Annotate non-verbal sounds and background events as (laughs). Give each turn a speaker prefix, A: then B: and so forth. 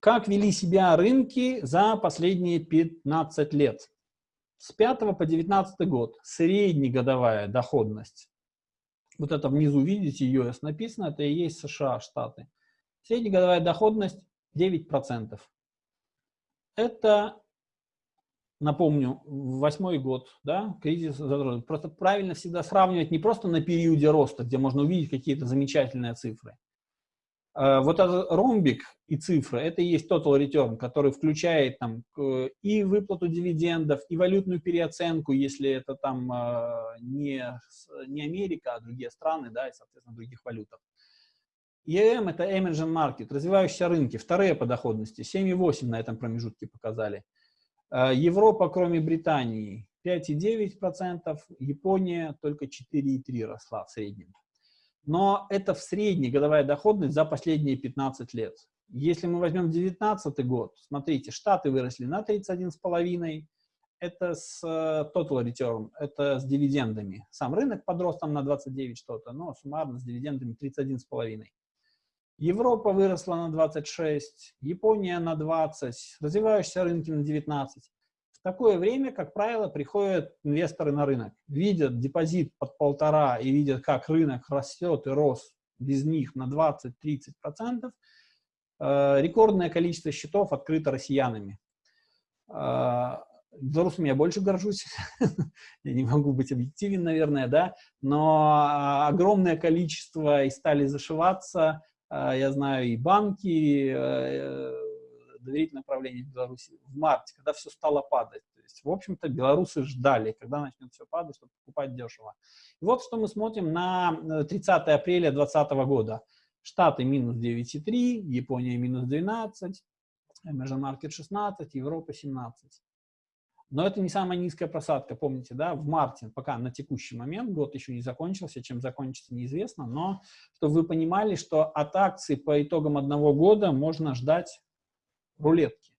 A: Как вели себя рынки за последние 15 лет? С 5 по 19 год среднегодовая доходность. Вот это внизу, видите, US написано, это и есть США, Штаты. Среднегодовая доходность 9%. Это, напомню, восьмой год, да, кризис Просто правильно всегда сравнивать не просто на периоде роста, где можно увидеть какие-то замечательные цифры, вот этот ромбик и цифры, это и есть total return, который включает там и выплату дивидендов, и валютную переоценку, если это там э, не, не Америка, а другие страны, да, и, соответственно, других валютах. EM – это emerging market, развивающиеся рынки, вторые по доходности, 7,8 на этом промежутке показали. Э, Европа, кроме Британии, 5,9%, Япония только 4,3 росла в среднем но это в средней годовая доходность за последние 15 лет. Если мы возьмем 2019 год, смотрите, Штаты выросли на 31,5, это с э, total return, это с дивидендами. Сам рынок подрос там на 29 что-то, но суммарно с дивидендами 31,5. Европа выросла на 26, Япония на 20, развивающиеся рынки на 19. Такое время, как правило, приходят инвесторы на рынок, видят депозит под полтора и видят, как рынок растет и рос без них на 20-30%, э, рекордное количество счетов открыто россиянами. Э, белорусами я больше горжусь, (laughs) я не могу быть объективен, наверное, да, но огромное количество и стали зашиваться, э, я знаю, и банки, доверительное правление Беларуси в марте, когда все стало падать. То есть, в общем-то, белорусы ждали, когда начнет все падать, чтобы покупать дешево. И вот что мы смотрим на 30 э, апреля 2020 года. Штаты минус 9,3, Япония минус 12, Emerging Market 16, Европа 17. Но это не самая низкая просадка, помните, да, в марте, пока на текущий момент, год еще не закончился, чем закончится неизвестно, но чтобы вы понимали, что от акций по итогам одного года можно ждать рулетки.